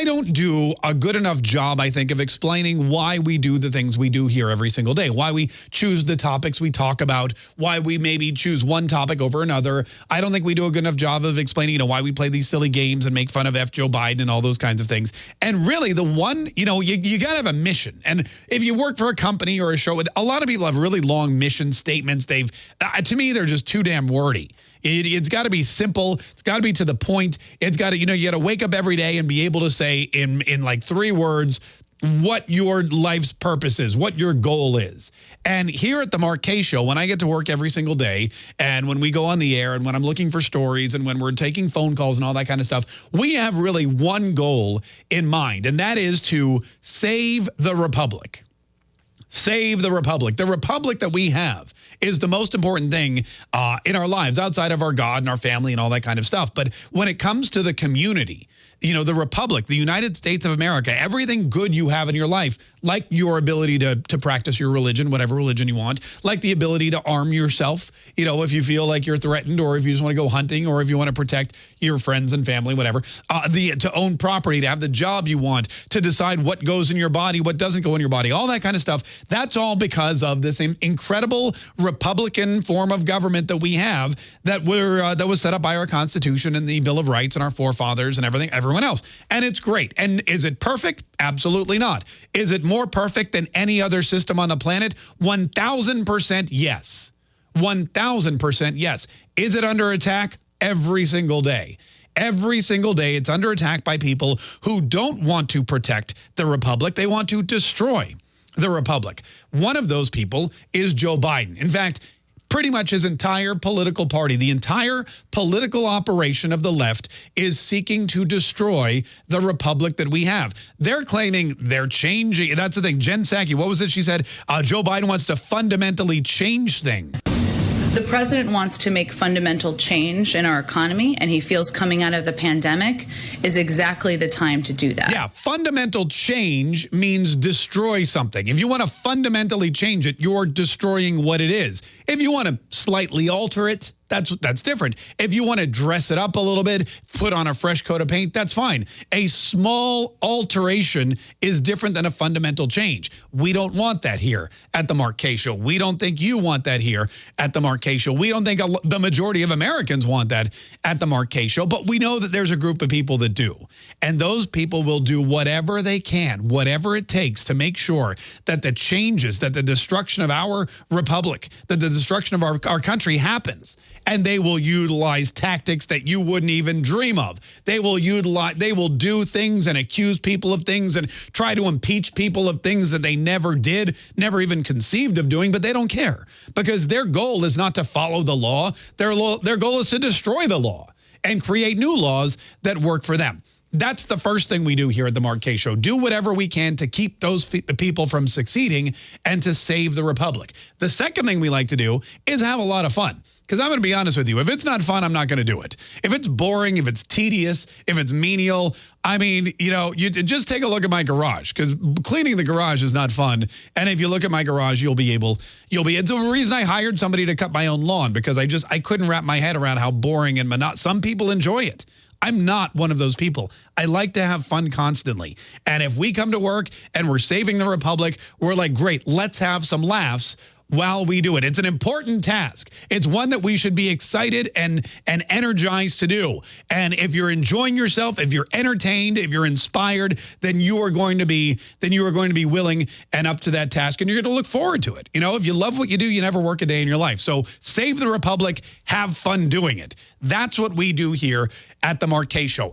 I don't do a good enough job, I think, of explaining why we do the things we do here every single day, why we choose the topics we talk about, why we maybe choose one topic over another. I don't think we do a good enough job of explaining, you know, why we play these silly games and make fun of F. Joe Biden and all those kinds of things. And really, the one, you know, you, you got to have a mission. And if you work for a company or a show, a lot of people have really long mission statements. They've, uh, to me, they're just too damn wordy. It, has got to be simple. It's got to be to the point. It's got to, you know, you got to wake up every day and be able to say in, in like three words, what your life's purpose is, what your goal is. And here at the Mark Kaye Show, when I get to work every single day, and when we go on the air, and when I'm looking for stories, and when we're taking phone calls and all that kind of stuff, we have really one goal in mind, and that is to save the Republic. Save the Republic. The Republic that we have is the most important thing uh, in our lives outside of our God and our family and all that kind of stuff. But when it comes to the community, you know, the Republic, the United States of America, everything good you have in your life, like your ability to, to practice your religion, whatever religion you want, like the ability to arm yourself, you know, if you feel like you're threatened or if you just want to go hunting or if you want to protect your friends and family, whatever, uh, the to own property, to have the job you want, to decide what goes in your body, what doesn't go in your body, all that kind of stuff. That's all because of this incredible Republican form of government that we have that we're uh, that was set up by our Constitution and the Bill of Rights and our forefathers and everything. Everything everyone else. And it's great. And is it perfect? Absolutely not. Is it more perfect than any other system on the planet? 1,000% yes. 1,000% yes. Is it under attack? Every single day. Every single day, it's under attack by people who don't want to protect the republic. They want to destroy the republic. One of those people is Joe Biden. In fact, pretty much his entire political party, the entire political operation of the left is seeking to destroy the republic that we have. They're claiming they're changing. That's the thing. Jen Psaki, what was it she said? Uh, Joe Biden wants to fundamentally change things. The president wants to make fundamental change in our economy, and he feels coming out of the pandemic is exactly the time to do that. Yeah, fundamental change means destroy something. If you want to fundamentally change it, you're destroying what it is. If you want to slightly alter it, that's that's different. If you want to dress it up a little bit, put on a fresh coat of paint, that's fine. A small alteration is different than a fundamental change. We don't want that here at the Mark Kaye Show. We don't think you want that here at the Mark Kaye Show. We don't think the majority of Americans want that at the Mark Kaye Show, but we know that there's a group of people that do. And those people will do whatever they can, whatever it takes to make sure that the changes, that the destruction of our republic, that the destruction of our, our country happens and they will utilize tactics that you wouldn't even dream of. They will utilize, they will do things and accuse people of things and try to impeach people of things that they never did, never even conceived of doing, but they don't care because their goal is not to follow the law. Their, their goal is to destroy the law and create new laws that work for them. That's the first thing we do here at the Mark Kaye Show. Do whatever we can to keep those people from succeeding and to save the Republic. The second thing we like to do is have a lot of fun. Because I'm going to be honest with you, if it's not fun, I'm not going to do it. If it's boring, if it's tedious, if it's menial, I mean, you know, you just take a look at my garage because cleaning the garage is not fun. And if you look at my garage, you'll be able, you'll be, it's the reason I hired somebody to cut my own lawn because I just, I couldn't wrap my head around how boring and monotonous. Some people enjoy it. I'm not one of those people. I like to have fun constantly. And if we come to work and we're saving the Republic, we're like, great, let's have some laughs while we do it. It's an important task. It's one that we should be excited and, and energized to do. And if you're enjoying yourself, if you're entertained, if you're inspired, then you are going to be then you are going to be willing and up to that task and you're going to look forward to it. You know, if you love what you do, you never work a day in your life. So save the republic, have fun doing it. That's what we do here at the Kaye Show.